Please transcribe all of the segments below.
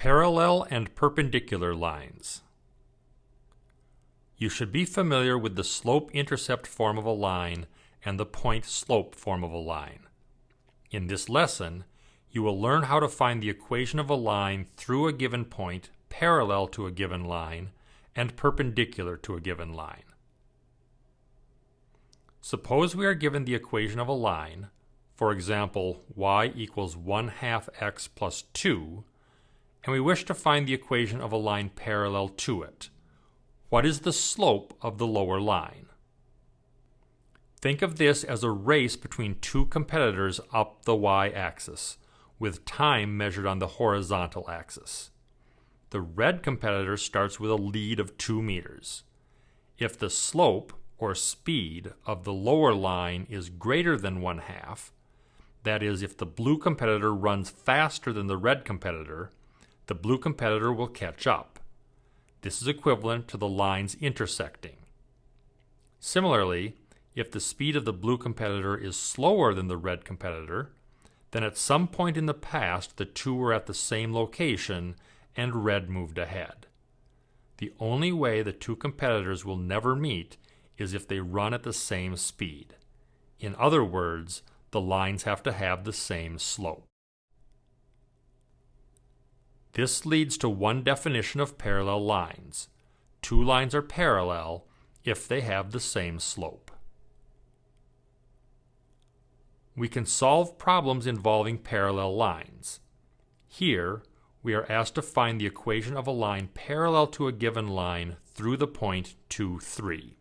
Parallel and perpendicular lines. You should be familiar with the slope-intercept form of a line and the point-slope form of a line. In this lesson, you will learn how to find the equation of a line through a given point parallel to a given line and perpendicular to a given line. Suppose we are given the equation of a line, for example y equals 1 half x plus 2, and we wish to find the equation of a line parallel to it. What is the slope of the lower line? Think of this as a race between two competitors up the y-axis, with time measured on the horizontal axis. The red competitor starts with a lead of 2 meters. If the slope, or speed, of the lower line is greater than 1 half, that is, if the blue competitor runs faster than the red competitor, the blue competitor will catch up. This is equivalent to the lines intersecting. Similarly, if the speed of the blue competitor is slower than the red competitor, then at some point in the past the two were at the same location and red moved ahead. The only way the two competitors will never meet is if they run at the same speed. In other words, the lines have to have the same slope. This leads to one definition of parallel lines. Two lines are parallel if they have the same slope. We can solve problems involving parallel lines. Here, we are asked to find the equation of a line parallel to a given line through the point 2, 3.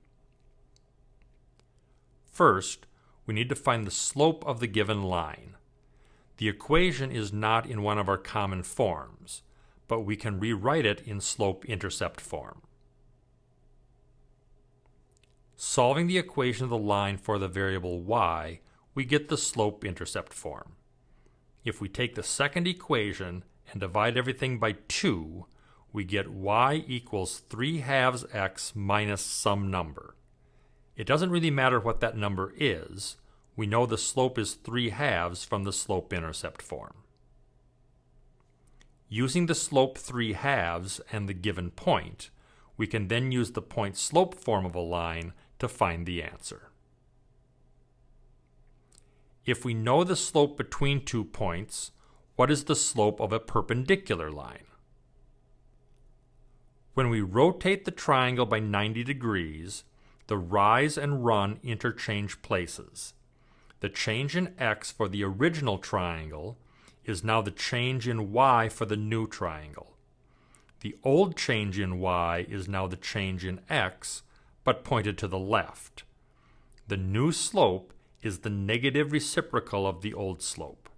First, we need to find the slope of the given line. The equation is not in one of our common forms, but we can rewrite it in slope-intercept form. Solving the equation of the line for the variable y, we get the slope-intercept form. If we take the second equation and divide everything by 2, we get y equals 3 halves x minus some number. It doesn't really matter what that number is, we know the slope is 3 halves from the slope-intercept form. Using the slope 3 halves and the given point, we can then use the point-slope form of a line to find the answer. If we know the slope between two points, what is the slope of a perpendicular line? When we rotate the triangle by 90 degrees, the rise and run interchange places. The change in x for the original triangle is now the change in y for the new triangle. The old change in y is now the change in x, but pointed to the left. The new slope is the negative reciprocal of the old slope.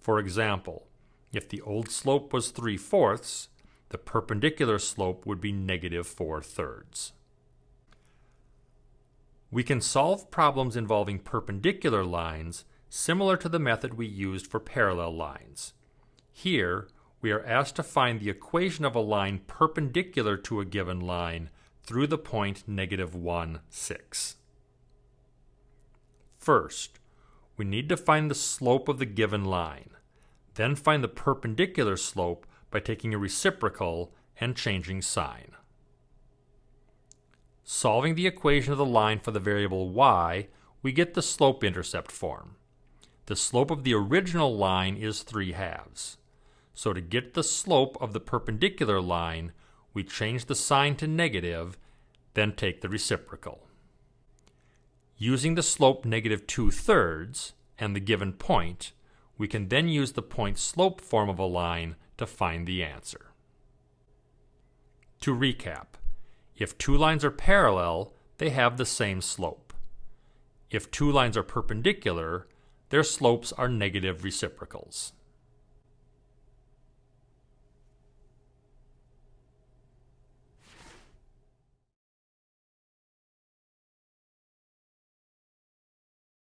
For example, if the old slope was 3 fourths, the perpendicular slope would be negative 4 thirds. We can solve problems involving perpendicular lines similar to the method we used for parallel lines. Here, we are asked to find the equation of a line perpendicular to a given line through the point negative 1, 6. First, we need to find the slope of the given line, then find the perpendicular slope by taking a reciprocal and changing sign. Solving the equation of the line for the variable y, we get the slope-intercept form. The slope of the original line is 3 halves. So to get the slope of the perpendicular line, we change the sign to negative, then take the reciprocal. Using the slope negative 2 thirds and the given point, we can then use the point-slope form of a line to find the answer. To recap, if two lines are parallel, they have the same slope. If two lines are perpendicular, their slopes are negative reciprocals.